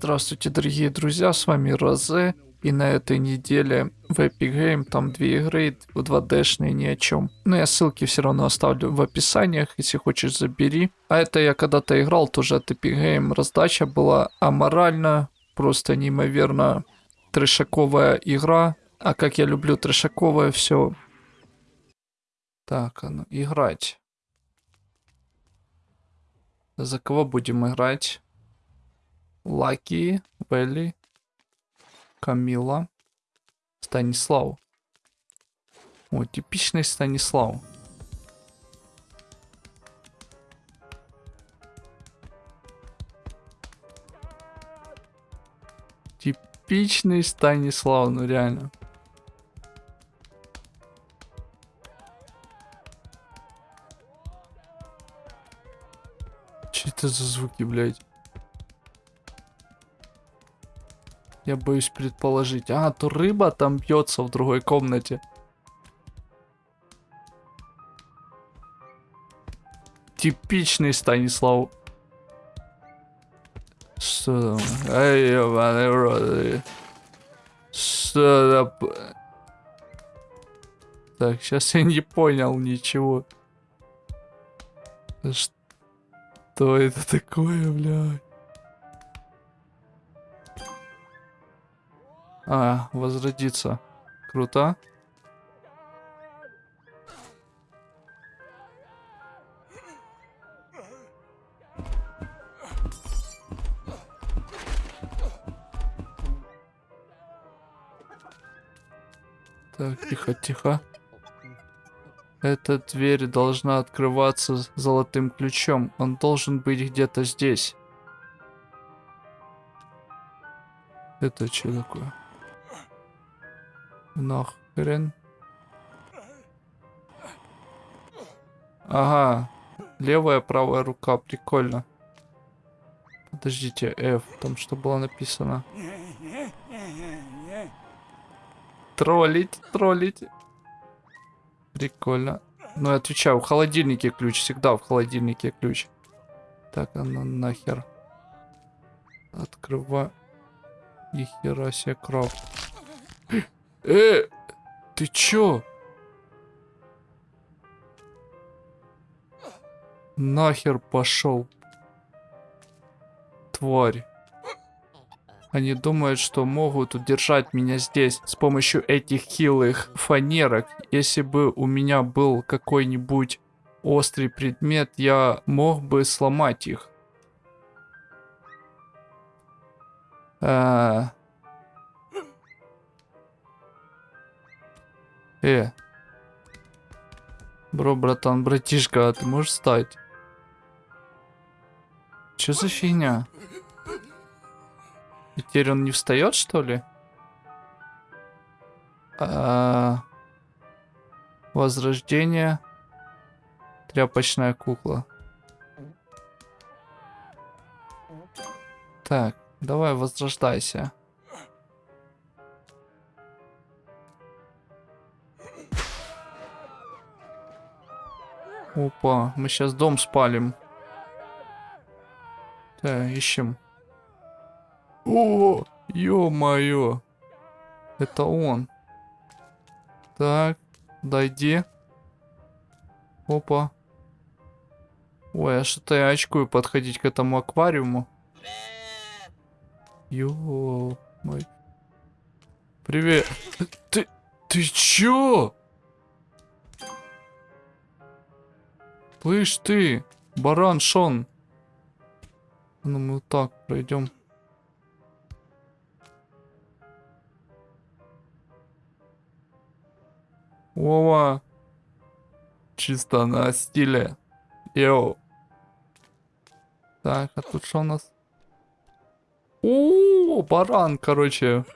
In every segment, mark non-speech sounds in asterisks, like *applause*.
Здравствуйте, дорогие друзья, с вами Розе. И на этой неделе в Epic Game там две игры, 2D-шные ни о чем. Но я ссылки все равно оставлю в описаниях, если хочешь забери. А это я когда-то играл тоже от Epic Game. Раздача была аморальна, просто неимоверно трешаковая игра. А как я люблю трешаковое все. Так, а ну, играть. За кого будем играть? Лаки, Белли, Камила, Станислав. О, типичный Станислав. Типичный Станислав, ну реально. Что это за звуки, блядь? Я боюсь предположить. А, то рыба там бьется в другой комнате. Типичный Станислав. Что там? Эй, ебаный рот. Что там? Так, сейчас я не понял ничего. Что это такое, блядь? А, возродиться. Круто. Так, тихо, тихо. Эта дверь должна открываться золотым ключом. Он должен быть где-то здесь. Это что такое? Нахрен. Ага. Левая, правая рука. Прикольно. Подождите, F. Там что было написано? Троллить, троллить. Прикольно. Ну, я отвечаю, в холодильнике ключ. Всегда в холодильнике ключ. Так, а ну нахер. Открывай. И хера себе крафт. Э, ты чё? Нахер пошел. Тварь. Они думают, что могут удержать меня здесь с помощью этих хилых фанерок. Если бы у меня был какой-нибудь острый предмет, я мог бы сломать их. А, Э. Бро, братан, братишка, а ты можешь встать? Чё за фигня? И теперь он не встает, что ли? А... Возрождение. Тряпочная кукла. Так, давай возрождайся. Опа, мы сейчас дом спалим. Так, ищем. О, ё-моё. Это он. Так, дойди. Опа. Ой, а что-то я очкую подходить к этому аквариуму. Ё, мой. Привет. Ты, ты чё? Слышь ты, баран Шон. Ну мы вот так пройдем. Вова. Чисто на стиле. Йоу. Так, а тут что у нас? О, баран, короче.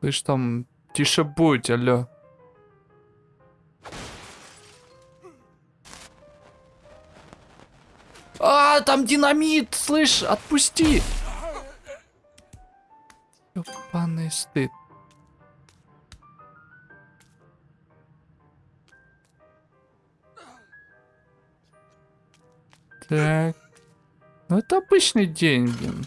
Слышь, там тише будь, алло. А, там динамит, слышь, отпусти. Ёбаный стыд. Так. Ну это обычный день, блин.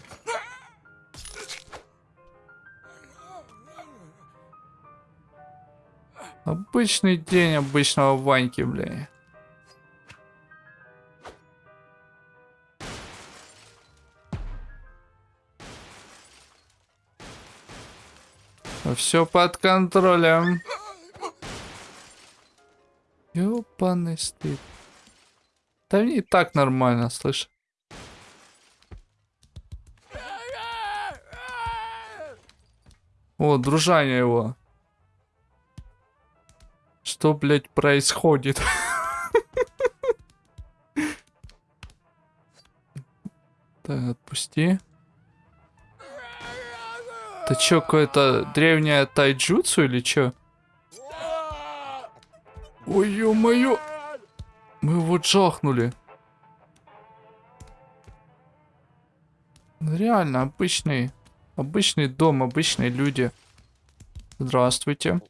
Обычный день обычного Ваньки, блин. Все под контролем. Ёбаный стыд. Да мне и так нормально, слышь. О, дружание его. Что, блядь, происходит? *laughs* Так, отпусти. Это чё, какое-то древнее тайджутсу или чё? Ой, ё-моё! Мы его джахнули. Ну, реально, обычный, обычный дом, обычные люди. Здравствуйте.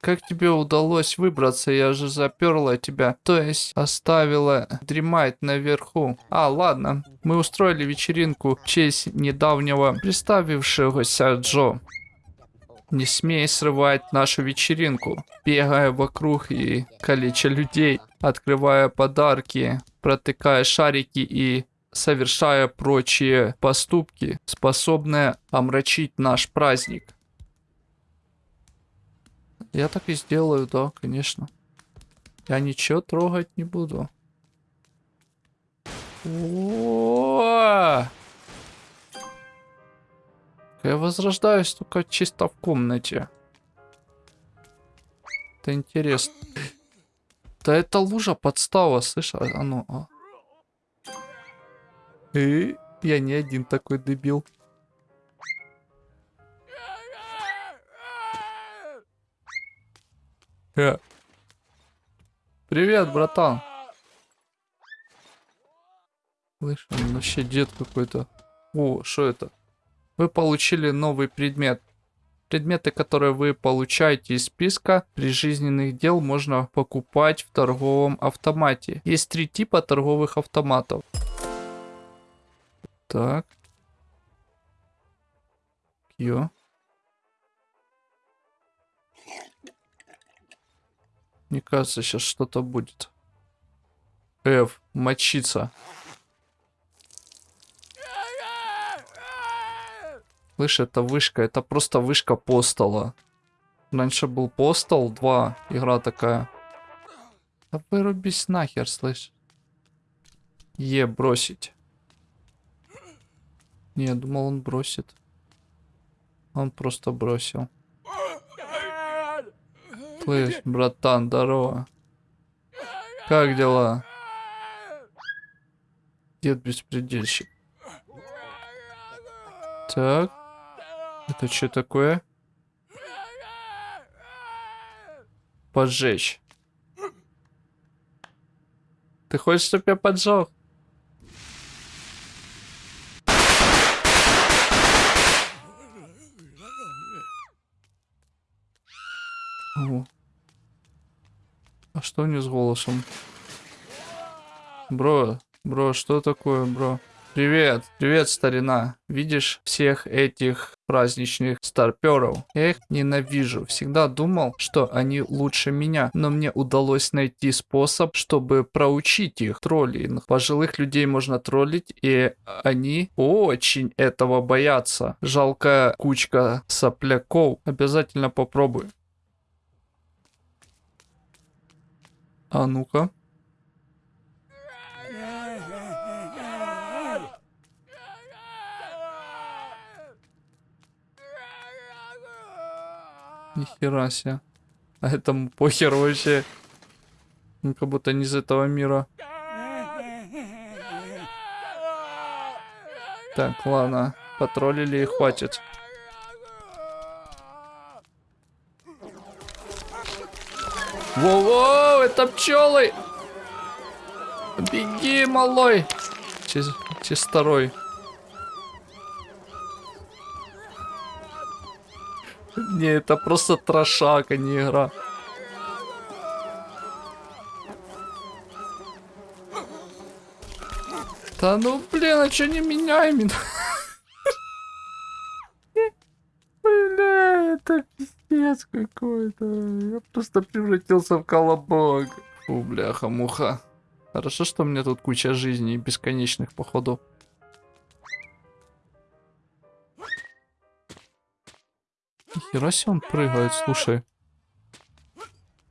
Как тебе удалось выбраться? Я же заперла тебя. То есть оставила дремать наверху. А, ладно. Мы устроили вечеринку в честь недавнего представившегося Джо. Не смей срывать нашу вечеринку. Бегая вокруг и калеча людей, открывая подарки, протыкая шарики и совершая прочие поступки, способные омрачить наш праздник. Я так и сделаю, да, конечно. Я ничего трогать не буду. О! Я возрождаюсь только чисто в комнате. Это интересно. Да это лужа подстава, слышь, а, а ну. А. И я не один такой дебил. Э. Привет, братан. Слышь, он вообще дед какой-то. О, что это? Вы получили новый предмет. Предметы, которые вы получаете из списка прижизненных дел, можно покупать в торговом автомате. Есть три типа торговых автоматов. Так. Ё. Мне кажется, сейчас что-то будет. F, мочиться. Слышь, это вышка, это просто вышка постола. Раньше был постол 2, игра такая. Да вырубись нахер, слышь. Е, бросить. Не, я думал он бросит. Он просто бросил. Слышь, братан, здорово. Как дела? Дед беспредельщик. Так. Это что такое? Поджечь. Ты хочешь, чтобы я поджег? О. А что не с голосом? Бро, бро, что такое, бро? Привет, привет, старина. Видишь всех этих праздничных старперов? Я их ненавижу. Всегда думал, что они лучше меня, но мне удалось найти способ, чтобы проучить их троллинг. Пожилых людей можно троллить, и они очень этого боятся. Жалкая кучка сопляков. Обязательно попробуй. А ну-ка. Нихера себе. А этому похер вообще. Он как будто не из этого мира. Так, ладно. Потроллили и хватит. Воу-воу, это пчелы! Беги, малой! Чиз... Чисторой. Не, это просто трошак, а не игра. Да ну блин, а что не меня именно? *laughs* пиздец какой-то. Я просто превратился в колобок. Фу, бляха-муха. Хорошо, что у меня тут куча жизней бесконечных, походу. Нихера он прыгает, слушай.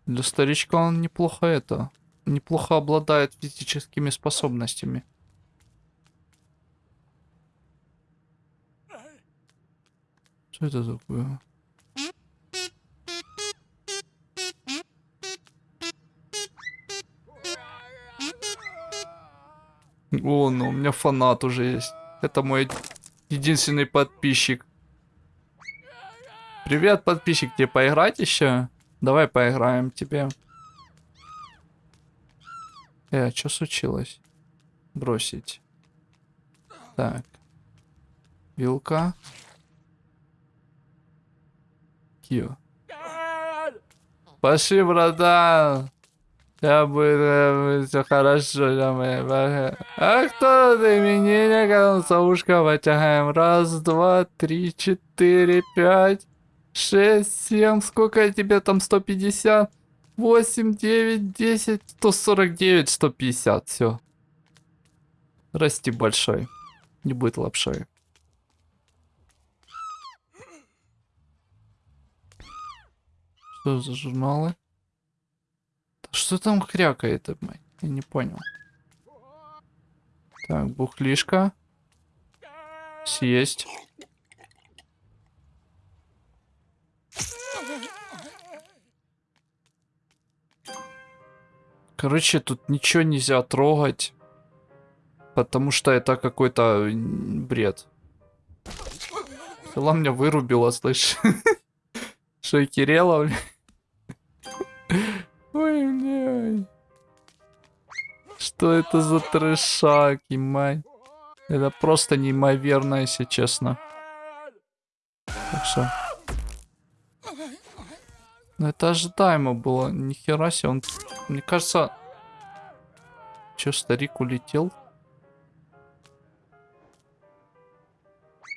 Для старичка он неплохо это... Неплохо обладает физическими способностями. Что это такое? О, ну у меня фанат уже есть. Это мой единственный подписчик. Привет, подписчик, тебе поиграть еще? Давай поиграем тебе. Э, а что случилось? Бросить. Так. Вилка. Кио. Пошли, братан. Я буду все хорошо, моя А кто ты меня ушко потягаем? Раз, два, три, четыре, пять, шесть, семь. Сколько тебе там? 150? 8, 9, 10, 149, 150. Все. Расти большой. Не будет лапшой. Что за журналы? Что там крякает, мать? Я не понял. Так, бухлишка. Съесть. Короче, тут ничего нельзя трогать. Потому что это какой-то бред. Села меня вырубила, слышь. *laughs* Что, Кирилла, Ой, Что это за трешак, мать? Это просто неимоверно, если честно. Так что... Ну это ожидаемо было. Нихера себе, он... Мне кажется... Че, старик улетел?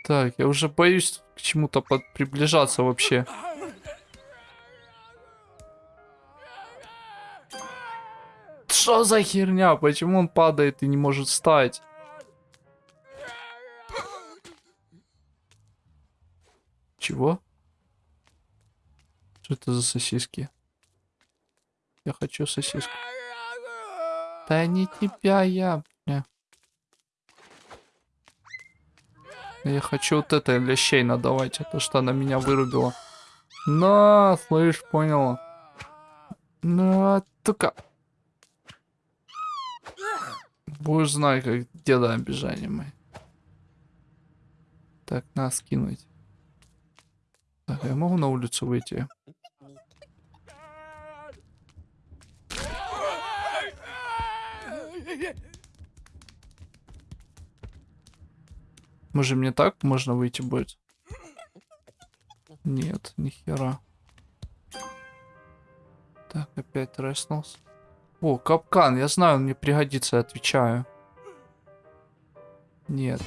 Так, я уже боюсь к чему-то приближаться вообще. Что за херня? Почему он падает и не может встать? Чего? Что это за сосиски? Я хочу сосиску. Да не тебя, я... Я хочу вот это лещей надавать, то что она меня вырубила. На, слышь, понял. Ну, только... Будешь знать, как деда обижание мы. Так, нас кинуть. Так, я могу на улицу выйти? Может мне так можно выйти будет? Нет, нихера. Так, опять реснулся. О, капкан, я знаю, он мне пригодится, отвечаю. Нет.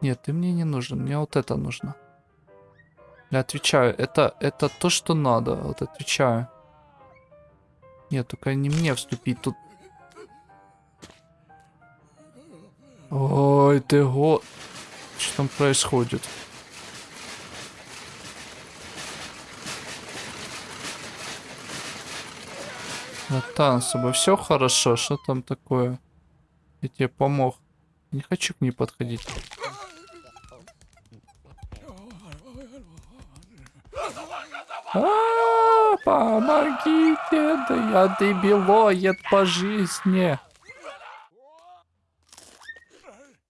Нет, ты мне не нужен, мне вот это нужно. Я отвечаю, это, это то, что надо, вот отвечаю. Нет, только не мне вступить, тут... Ой, ты го... Что там происходит? Натан, с тобой все хорошо? Что там такое? Я тебе помог. Не хочу к ней подходить. А, -а, -а помогите, да я дебилоед по жизни.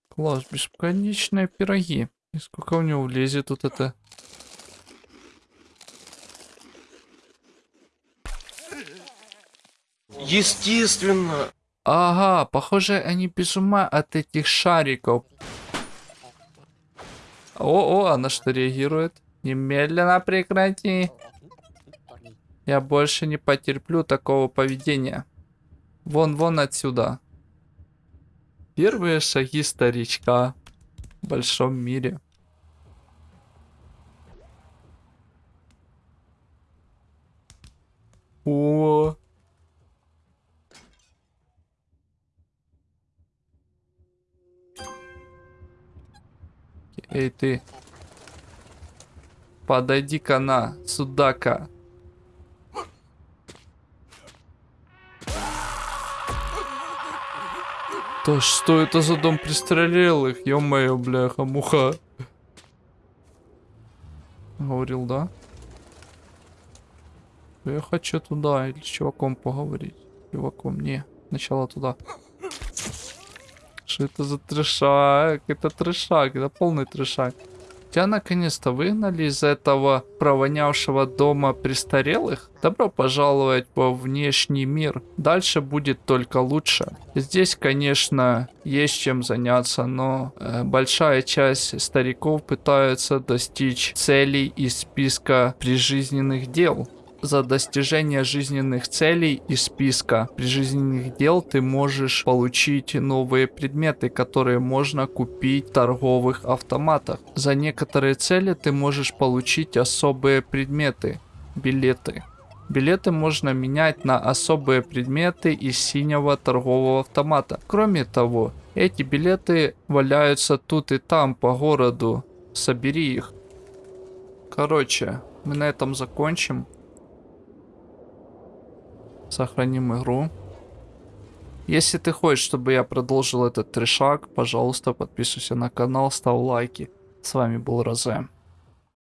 Класс, бесконечные пироги. И сколько у него влезет тут это Естественно. Ага, похоже, они без ума от этих шариков. О, о, она что реагирует? Немедленно прекрати. Я больше не потерплю такого поведения. Вон, вон отсюда. Первые шаги старичка в большом мире. О. Эй, ты. Подойди-ка на, судака. Да что это за дом престарелых? Ё-моё, бляха, муха. Говорил, да? Я хочу туда, или с чуваком поговорить. Чуваком, не. Сначала туда. Что это за трешак? Это трешак, это полный трешак. Тебя наконец-то выгнали из этого провонявшего дома престарелых? Добро пожаловать во внешний мир. Дальше будет только лучше. Здесь, конечно, есть чем заняться, но э, большая часть стариков пытаются достичь целей из списка прижизненных дел за достижение жизненных целей из списка прижизненных дел ты можешь получить новые предметы, которые можно купить в торговых автоматах. За некоторые цели ты можешь получить особые предметы, билеты. Билеты можно менять на особые предметы из синего торгового автомата. Кроме того, эти билеты валяются тут и там по городу. Собери их. Короче, мы на этом закончим. Сохраним игру. Если ты хочешь, чтобы я продолжил этот трешак, пожалуйста, подписывайся на канал, ставь лайки. С вами был Розе.